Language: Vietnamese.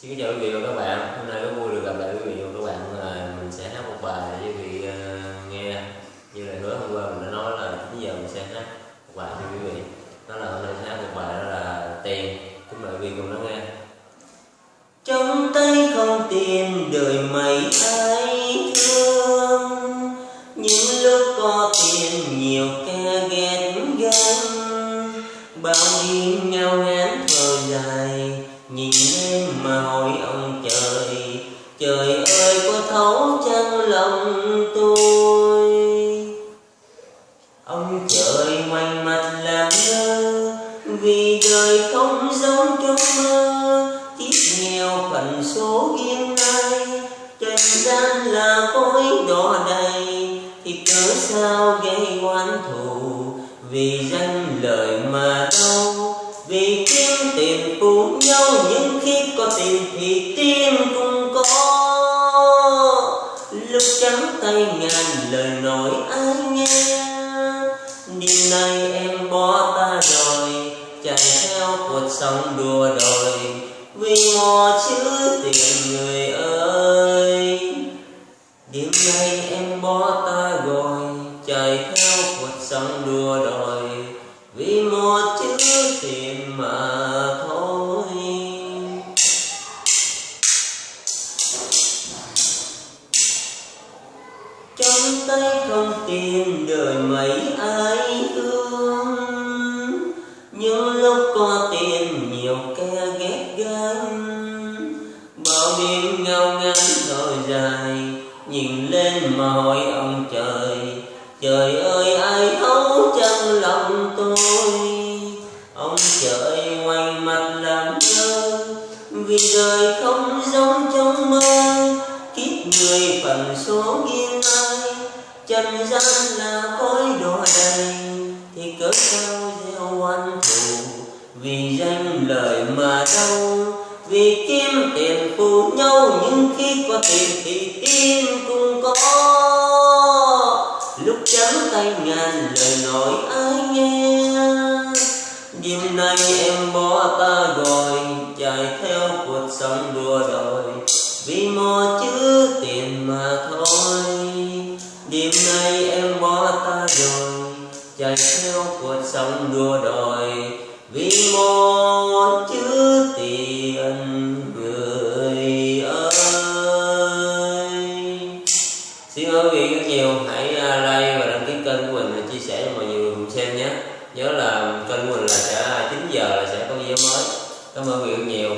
Xin kính chào quý vị và các bạn. Hôm nay rất vui được gặp lại quý vị và các bạn. là mình sẽ hát một bài để quý vị ờ, nghe. Như là hứa hôm qua mình đã nói là 9 giờ mình sẽ hát một bài cho quý vị. Đó là hôm nay sẽ hát một bài đó là tiền. Kính mời quý vị cùng lắng nghe. Trong tay không tiền đời mày ai thương Những lúc có tiền nhiều kẻ ghét ghen Bao nhiêu nhau ngán thở dài, Nhìn ơi có thấu chân lòng tôi. Ông trời ngoảnh mặt làm ngơ, Vì đời không giống trong mơ. Kiếp nghèo phận số yên nay Trần gian là cõi đỏ đầy. Thì cớ sao gây oán thù? Vì danh lời mà đau, Vì kiếm tiền phụ nhau. Những khi có tiền thì tim cũng trắng tay ngàn lời nói ai nghe. Đêm nay em bỏ ta rồi, Chạy theo cuộc sống đùa đòi. Vì mò chữ tiền người ơi. Đêm nay em bỏ ta rồi, Chạy theo cuộc sống đùa đòi. Vì mò chữ tiền mà thôi tay không tìm đời mấy ai thương những lúc có tiền nhiều kẻ ghét gan bao đêm ngao ngán rồi dài, nhìn lên mà hỏi ông trời trời ơi, ai thấu chân lòng tôi? Ông trời ngoài mặt làm ngơ, vì đời không giống trong mơ, kiếp người phần số nghiêng ai trần gian là cõi đồ đầy, thì cớ sao gieo oan thù. Vì danh lời mà đau vì kiếm tiền phụ nhau, nhưng khi có tiền thì tim cũng có. Lúc trắng tay ngàn lời nói ai nghe, đêm nay em bỏ ta rồi, chạy theo cuộc sống đua đời chạy theo cuộc sống đua đòi, vì một chữ tiền người ơi. Xin ơn quý vị rất nhiều, hãy à, like và đăng ký kênh của mình và chia sẻ cho mọi người cùng xem nhé. Nhớ là kênh của mình là sẽ à, 9 giờ là sẽ có video mới. Cảm ơn quý vị rất nhiều.